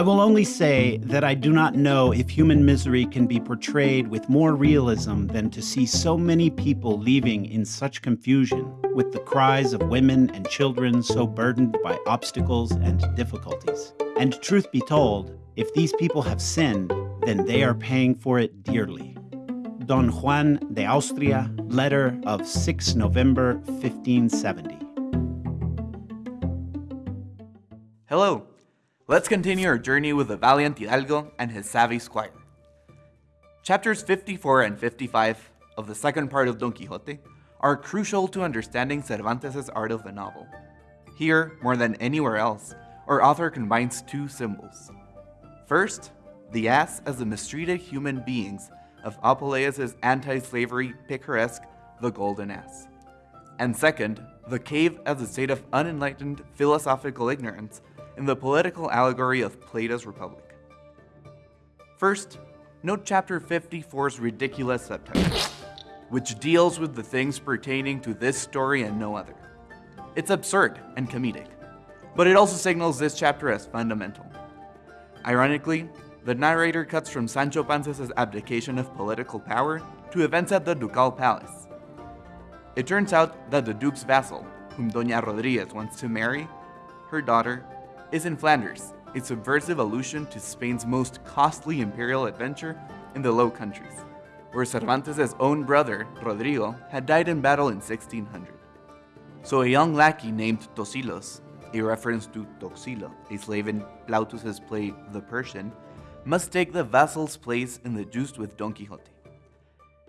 I will only say that I do not know if human misery can be portrayed with more realism than to see so many people leaving in such confusion, with the cries of women and children so burdened by obstacles and difficulties. And truth be told, if these people have sinned, then they are paying for it dearly. Don Juan de Austria, letter of 6 November 1570. Hello, Let's continue our journey with the valiant Hidalgo and his savvy squire. Chapters 54 and 55 of the second part of Don Quixote are crucial to understanding Cervantes' art of the novel. Here, more than anywhere else, our author combines two symbols. First, the ass as the mistreated human beings of Apuleius' anti-slavery picaresque The Golden Ass. And second, the cave as a state of unenlightened philosophical ignorance in the political allegory of Plato's Republic. First, note chapter 54's ridiculous subtitle, which deals with the things pertaining to this story and no other. It's absurd and comedic, but it also signals this chapter as fundamental. Ironically, the narrator cuts from Sancho Panza's abdication of political power to events at the Ducal Palace. It turns out that the Duke's vassal, whom Doña Rodriguez wants to marry, her daughter, is in Flanders, a subversive allusion to Spain's most costly imperial adventure in the Low Countries, where Cervantes' own brother, Rodrigo, had died in battle in 1600. So a young lackey named Tosilos, a reference to Toxilo, a slave in Plautus's play The Persian, must take the vassal's place in the joust with Don Quixote.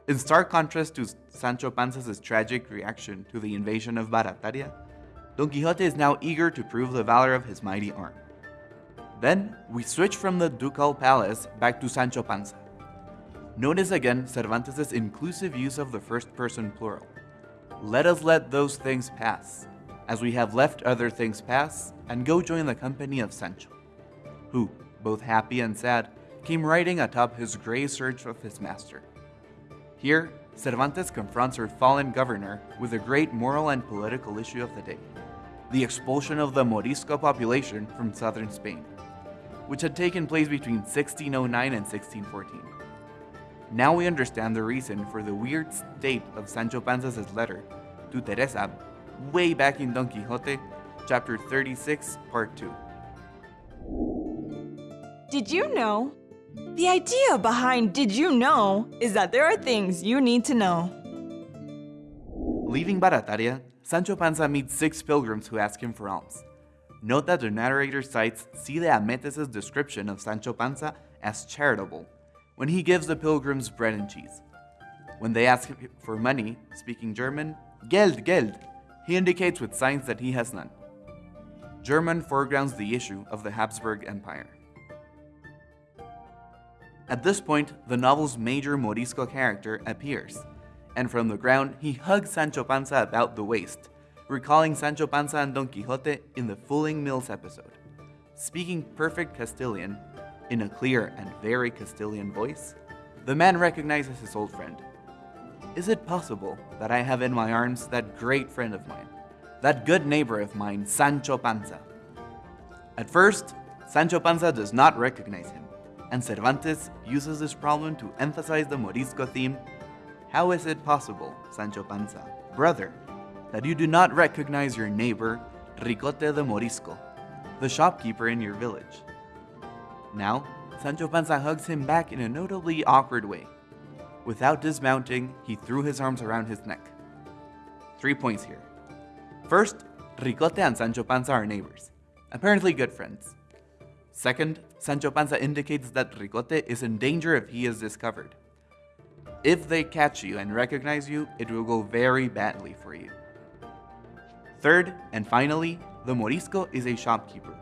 In stark contrast to Sancho Panza's tragic reaction to the invasion of Barataria, Don Quixote is now eager to prove the valor of his mighty arm. Then, we switch from the ducal palace back to Sancho Panza. Notice again Cervantes' inclusive use of the first person plural. Let us let those things pass, as we have left other things pass, and go join the company of Sancho, who, both happy and sad, came riding atop his grey search of his master. Here, Cervantes confronts our fallen governor with a great moral and political issue of the day the expulsion of the Morisco population from southern Spain, which had taken place between 1609 and 1614. Now we understand the reason for the weird state of Sancho Panza's letter to Teresa way back in Don Quixote, chapter 36, part 2. Did you know? The idea behind Did You Know is that there are things you need to know. Leaving Barataria, Sancho Panza meets six pilgrims who ask him for alms. Note that the narrator cites Cide Hametes' description of Sancho Panza as charitable, when he gives the pilgrims bread and cheese. When they ask him for money, speaking German, Geld, Geld, he indicates with signs that he has none. German foregrounds the issue of the Habsburg Empire. At this point, the novel's major Morisco character appears, and from the ground he hugs Sancho Panza about the waist, recalling Sancho Panza and Don Quixote in the Fulling Mills episode. Speaking perfect Castilian, in a clear and very Castilian voice, the man recognizes his old friend. Is it possible that I have in my arms that great friend of mine, that good neighbor of mine, Sancho Panza? At first, Sancho Panza does not recognize him, and Cervantes uses this problem to emphasize the Morisco theme how is it possible, Sancho Panza, brother, that you do not recognize your neighbor, Ricote de Morisco, the shopkeeper in your village? Now, Sancho Panza hugs him back in a notably awkward way. Without dismounting, he threw his arms around his neck. Three points here. First, Ricote and Sancho Panza are neighbors, apparently good friends. Second, Sancho Panza indicates that Ricote is in danger if he is discovered. If they catch you and recognize you, it will go very badly for you. Third, and finally, the Morisco is a shopkeeper.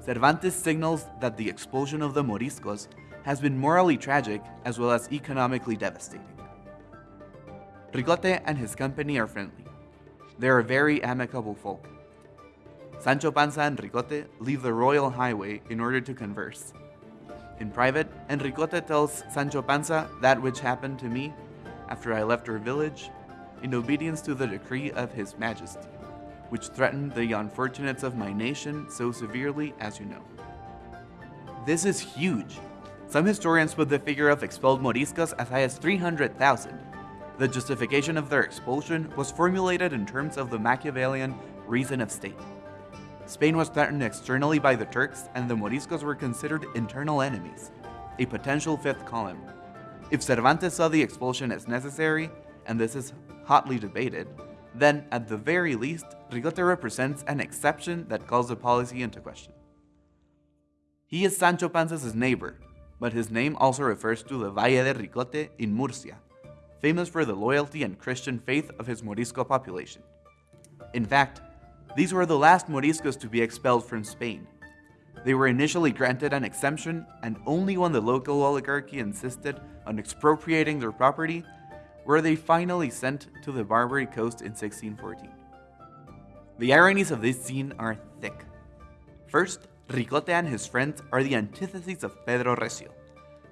Cervantes signals that the expulsion of the Moriscos has been morally tragic as well as economically devastating. Ricote and his company are friendly. They are very amicable folk. Sancho Panza and Ricote leave the royal highway in order to converse, in private, and Ricote tells Sancho Panza that which happened to me after I left our village, in obedience to the decree of his majesty, which threatened the unfortunates of my nation so severely as you know. This is huge. Some historians put the figure of expelled Moriscos as high as 300,000. The justification of their expulsion was formulated in terms of the Machiavellian reason of state. Spain was threatened externally by the Turks, and the Moriscos were considered internal enemies, a potential fifth column. If Cervantes saw the expulsion as necessary, and this is hotly debated, then at the very least, Ricote represents an exception that calls the policy into question. He is Sancho Panza's neighbor, but his name also refers to the Valle de Ricote in Murcia, famous for the loyalty and Christian faith of his Morisco population. In fact, these were the last Moriscos to be expelled from Spain. They were initially granted an exemption, and only when the local oligarchy insisted on expropriating their property were they finally sent to the Barbary coast in 1614. The ironies of this scene are thick. First, Ricote and his friends are the antitheses of Pedro Recio.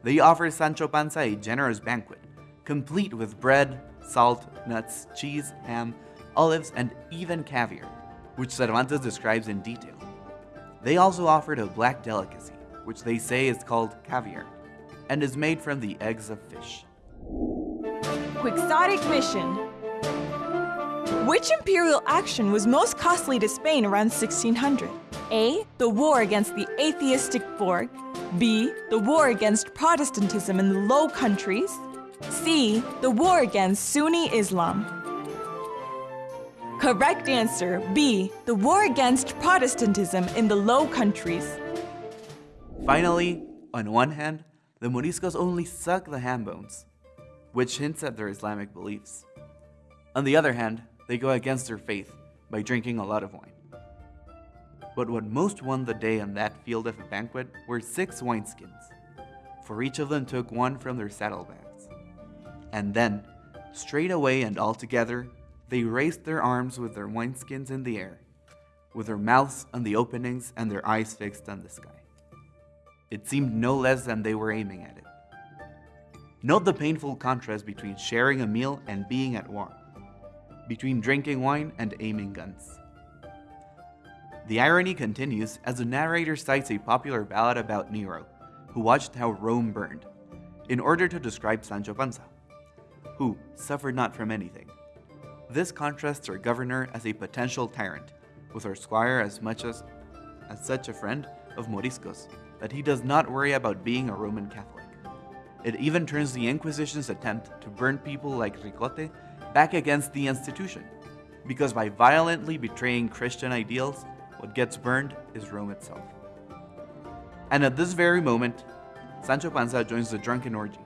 They offer Sancho Panza a generous banquet, complete with bread, salt, nuts, cheese, ham, olives, and even caviar, which Cervantes describes in detail. They also offered a black delicacy, which they say is called caviar, and is made from the eggs of fish. Quixotic mission. Which imperial action was most costly to Spain around 1600? A. The war against the atheistic Borg. B. The war against Protestantism in the Low Countries. C. The war against Sunni Islam. Correct answer B. The war against Protestantism in the Low Countries. Finally, on one hand, the Moriscos only suck the ham bones, which hints at their Islamic beliefs. On the other hand, they go against their faith by drinking a lot of wine. But what most won the day on that field of a banquet were six wineskins, for each of them took one from their saddlebags. And then, straight away and all together, they raised their arms with their wineskins in the air, with their mouths on the openings and their eyes fixed on the sky. It seemed no less than they were aiming at it. Note the painful contrast between sharing a meal and being at war, between drinking wine and aiming guns. The irony continues as the narrator cites a popular ballad about Nero, who watched how Rome burned, in order to describe Sancho Panza, who suffered not from anything. This contrasts our governor as a potential tyrant, with our squire as much as, as such a friend of Moriscos that he does not worry about being a Roman Catholic. It even turns the Inquisition's attempt to burn people like Ricote back against the institution, because by violently betraying Christian ideals, what gets burned is Rome itself. And at this very moment, Sancho Panza joins the drunken orgy.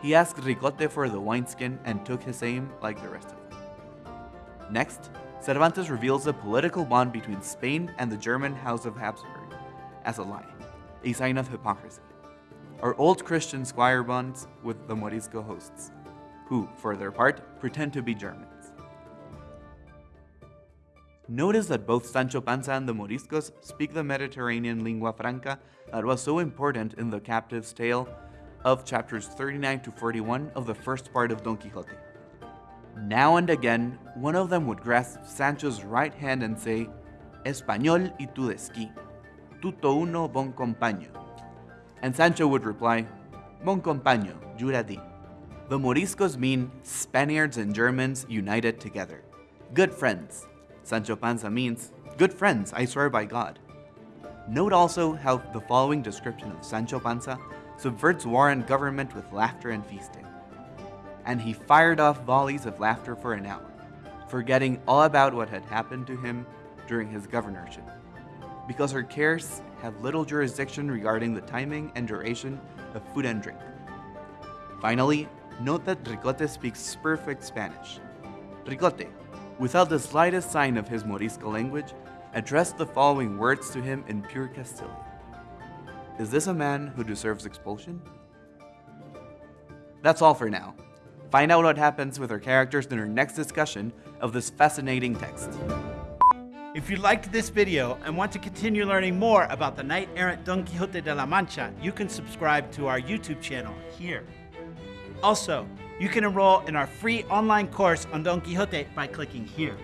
He asked Ricote for the wineskin and took his aim like the rest of them. Next, Cervantes reveals the political bond between Spain and the German House of Habsburg as a lie, a sign of hypocrisy. Our old Christian squire bonds with the Morisco hosts, who, for their part, pretend to be Germans. Notice that both Sancho Panza and the Moriscos speak the Mediterranean lingua franca that was so important in the captive's tale of chapters 39 to 41 of the first part of Don Quixote. Now and again, one of them would grasp Sancho's right hand and say, Español y tu desquí, tutto uno bon compaño. And Sancho would reply, Bon compaño, jura di. The Moriscos mean Spaniards and Germans united together. Good friends. Sancho Panza means, good friends, I swear by God. Note also how the following description of Sancho Panza subverts war and government with laughter and feasting and he fired off volleys of laughter for an hour, forgetting all about what had happened to him during his governorship, because her cares have little jurisdiction regarding the timing and duration of food and drink. Finally, note that Ricote speaks perfect Spanish. Ricote, without the slightest sign of his Morisco language, addressed the following words to him in pure Castilian. Is this a man who deserves expulsion? That's all for now. Find out what happens with our characters in our next discussion of this fascinating text. If you liked this video and want to continue learning more about the knight-errant Don Quixote de la Mancha, you can subscribe to our YouTube channel here. Also, you can enroll in our free online course on Don Quixote by clicking here.